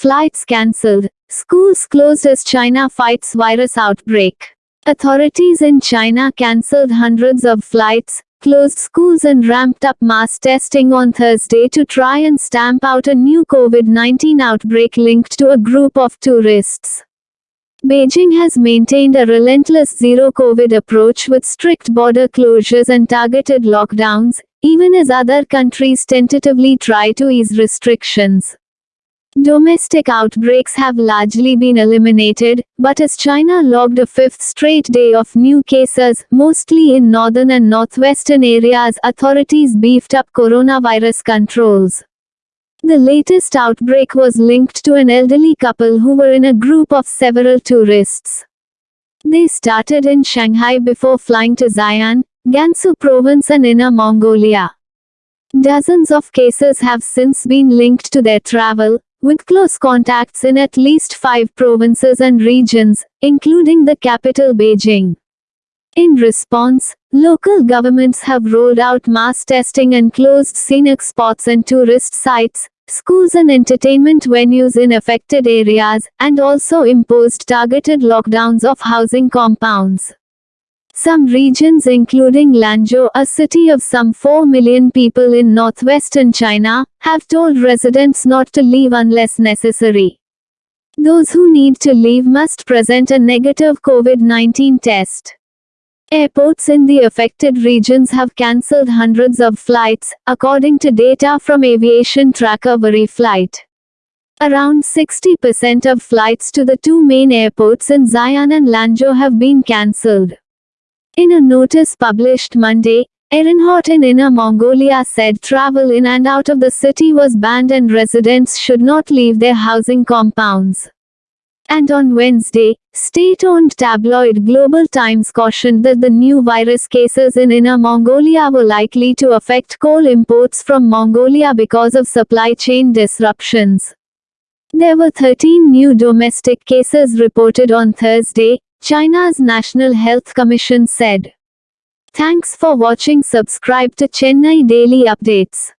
flights cancelled, schools closed as China fights virus outbreak. Authorities in China cancelled hundreds of flights, closed schools and ramped up mass testing on Thursday to try and stamp out a new COVID-19 outbreak linked to a group of tourists. Beijing has maintained a relentless zero-COVID approach with strict border closures and targeted lockdowns, even as other countries tentatively try to ease restrictions. Domestic outbreaks have largely been eliminated, but as China logged a fifth straight day of new cases, mostly in northern and northwestern areas, authorities beefed up coronavirus controls. The latest outbreak was linked to an elderly couple who were in a group of several tourists. They started in Shanghai before flying to Xi'an, Gansu province and Inner Mongolia. Dozens of cases have since been linked to their travel, with close contacts in at least five provinces and regions, including the capital Beijing. In response, local governments have rolled out mass testing and closed scenic spots and tourist sites, schools and entertainment venues in affected areas, and also imposed targeted lockdowns of housing compounds. Some regions including Lanzhou, a city of some 4 million people in northwestern China, have told residents not to leave unless necessary. Those who need to leave must present a negative COVID-19 test. Airports in the affected regions have cancelled hundreds of flights, according to data from Aviation Tracker VariFlight. Around 60% of flights to the two main airports in Xi'an and Lanzhou have been cancelled. In a notice published Monday, Erenhot in Inner Mongolia said travel in and out of the city was banned and residents should not leave their housing compounds. And on Wednesday, state-owned tabloid Global Times cautioned that the new virus cases in Inner Mongolia were likely to affect coal imports from Mongolia because of supply chain disruptions. There were 13 new domestic cases reported on Thursday, China's National Health Commission said. Thanks for watching subscribe to Chennai Daily Updates.